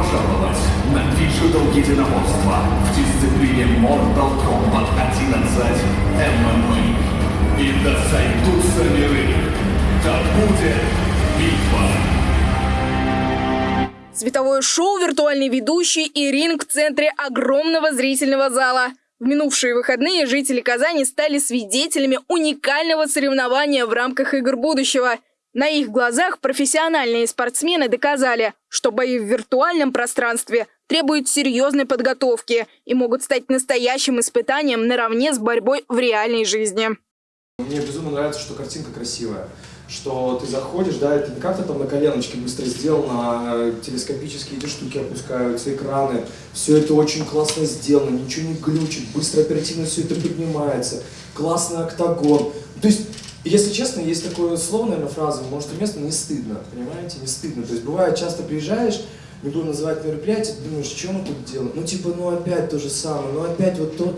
пожаловать на Digital единоборство в дисциплине Mortal Kombat 11 MMA. И да сойдутся миры, да будет битва. Световое шоу, виртуальный ведущий и ринг в центре огромного зрительного зала. В минувшие выходные жители Казани стали свидетелями уникального соревнования в рамках игр будущего. На их глазах профессиональные спортсмены доказали, что бои в виртуальном пространстве требуют серьезной подготовки и могут стать настоящим испытанием наравне с борьбой в реальной жизни. Мне безумно нравится, что картинка красивая, что ты заходишь, да, это не как-то там на коленочке быстро сделано, а телескопические эти штуки опускаются, экраны, все это очень классно сделано, ничего не глючит, быстро, оперативно все это поднимается, классный октагон. То есть, если честно, есть такое слово, наверное, фраза, может, уместно, не стыдно, понимаете, не стыдно. То есть, бывает, часто приезжаешь, не буду называть мероприятие, ты думаешь, что мы тут делаем? Ну, типа, ну опять то же самое, ну опять вот то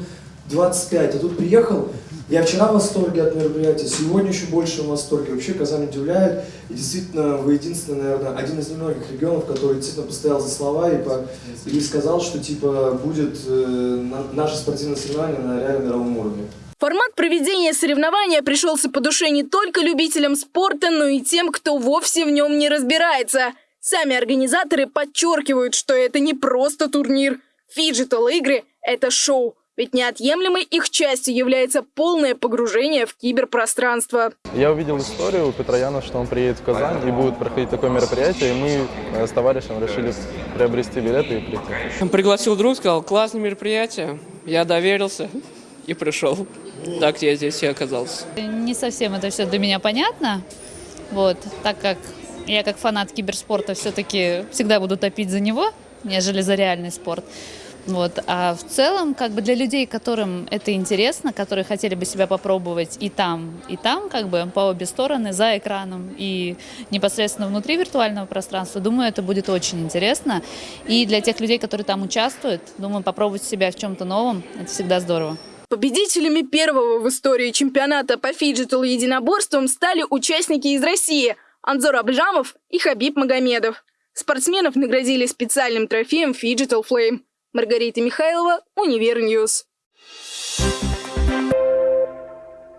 25, а тут приехал, я вчера в восторге от мероприятия, сегодня еще больше в восторге. Вообще Казань удивляет. И действительно, вы единственный, наверное, один из немногих регионов, который действительно постоял за слова и, по, и сказал, что типа будет э, на, наше спортивное соревнование на реально мировом уровне. Формат проведения соревнования пришелся по душе не только любителям спорта, но и тем, кто вовсе в нем не разбирается. Сами организаторы подчеркивают, что это не просто турнир. Фиджитал-игры – это шоу. Ведь неотъемлемой их частью является полное погружение в киберпространство. Я увидел историю у Петрояна, что он приедет в Казань и будет проходить такое мероприятие, и мы э, с товарищем решили приобрести билеты и прийти. Пригласил друг, сказал, классное мероприятие. Я доверился и пришел. Так я здесь и оказался. Не совсем это все для меня понятно, вот, так как я как фанат киберспорта все-таки всегда буду топить за него, нежели за реальный спорт. Вот. А в целом, как бы для людей, которым это интересно, которые хотели бы себя попробовать и там, и там, как бы по обе стороны, за экраном и непосредственно внутри виртуального пространства, думаю, это будет очень интересно. И для тех людей, которые там участвуют, думаю, попробовать себя в чем-то новом, это всегда здорово. Победителями первого в истории чемпионата по фиджитал единоборствам стали участники из России Анзор Абджамов и Хабиб Магомедов. Спортсменов наградили специальным трофеем Phygital Flame. Маргарита Михайлова, Универ News.